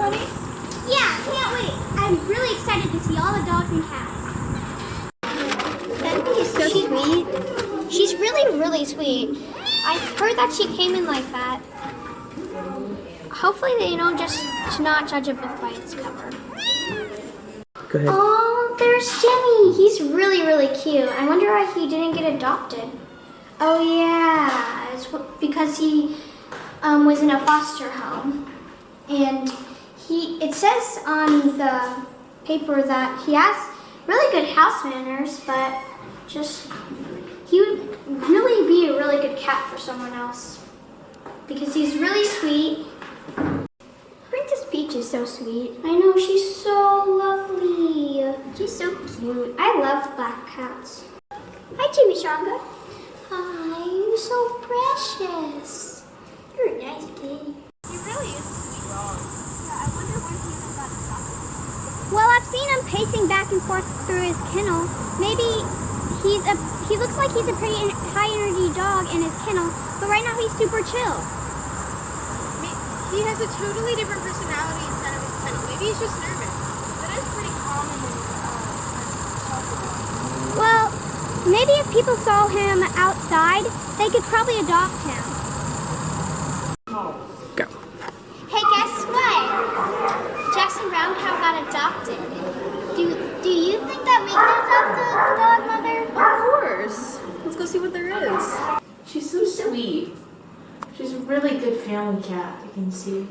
honey? Yeah, can't wait. I'm really excited to see all the dogs and cats. That is so sweet. She's really, really sweet. I heard that she came in like that. Hopefully they don't just not judge a book by its cover. Go ahead. Oh, there's Jimmy. He's really, really cute. I wonder why he didn't get adopted. Oh yeah, it's because he um, was in a foster home, and he. It says on the paper that he has really good house manners, but just he would really be a really good cat for someone else because he's really sweet. Princess Peach is so sweet. I know, she's so lovely. She's so cute. I love black cats. Hi, Jimmy Shonga. Hi, you're so precious. You're a nice kitty. He really is a sweet dog. Yeah, I wonder when he even got adopted. Well, I've seen him pacing back and forth through his kennel. Maybe he's a he looks like he's a pretty high energy dog in his kennel, but right now he's super chill. He has a totally different personality inside of his kennel. Maybe he's just nervous. That is pretty common when uh. Well, maybe if people saw him outside, they could probably adopt him. Go. Hey, guess what? Jackson Brown Cow got adopted. Do do you think that we can adopt the dog, Mother? Of course. Let's go see what there is. She's so sweet. She's a really good family cat, I can see.